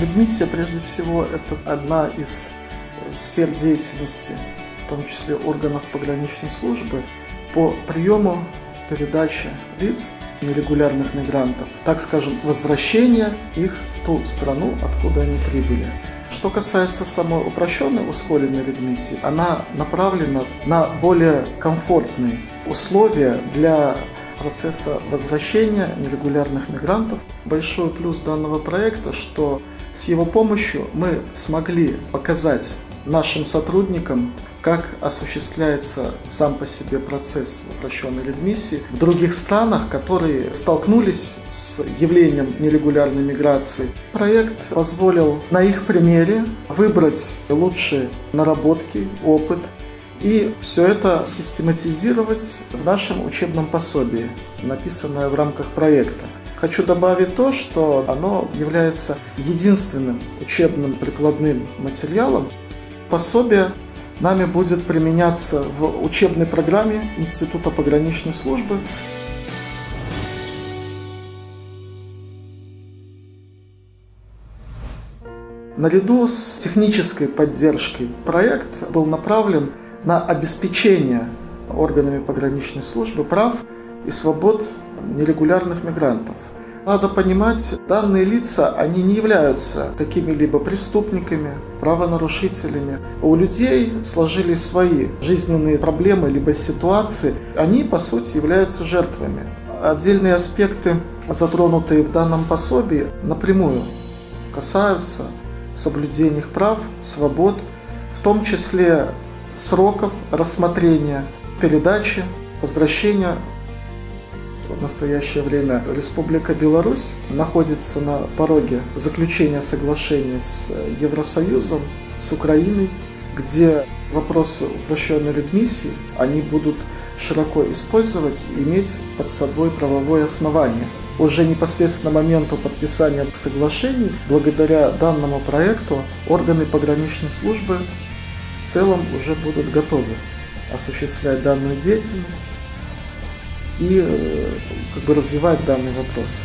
Либмиссия, прежде всего, это одна из сфер деятельности, в том числе органов пограничной службы, по приему, передаче лиц, нерегулярных мигрантов, так скажем, возвращения их в ту страну, откуда они прибыли. Что касается самой упрощенной ускоренной редмиссии, она направлена на более комфортные условия для процесса возвращения нерегулярных мигрантов. Большой плюс данного проекта, что с его помощью мы смогли показать нашим сотрудникам, как осуществляется сам по себе процесс упрощенной редмиссии в других странах, которые столкнулись с явлением нерегулярной миграции. Проект позволил на их примере выбрать лучшие наработки, опыт и все это систематизировать в нашем учебном пособии, написанное в рамках проекта. Хочу добавить то, что оно является единственным учебным прикладным материалом. Пособие нами будет применяться в учебной программе Института пограничной службы. Наряду с технической поддержкой проект был направлен на обеспечение органами пограничной службы прав и свобод нерегулярных мигрантов. Надо понимать, данные лица, они не являются какими-либо преступниками, правонарушителями. У людей сложились свои жизненные проблемы либо ситуации. Они, по сути, являются жертвами. Отдельные аспекты, затронутые в данном пособии, напрямую касаются соблюдения их прав, свобод, в том числе сроков рассмотрения, передачи, возвращения в настоящее время Республика Беларусь находится на пороге заключения соглашения с Евросоюзом, с Украиной, где вопросы упрощенной редмиссии, они будут широко использовать и иметь под собой правовое основание. Уже непосредственно моменту подписания соглашений, благодаря данному проекту, органы пограничной службы в целом уже будут готовы осуществлять данную деятельность и э, как бы развивать данный вопрос.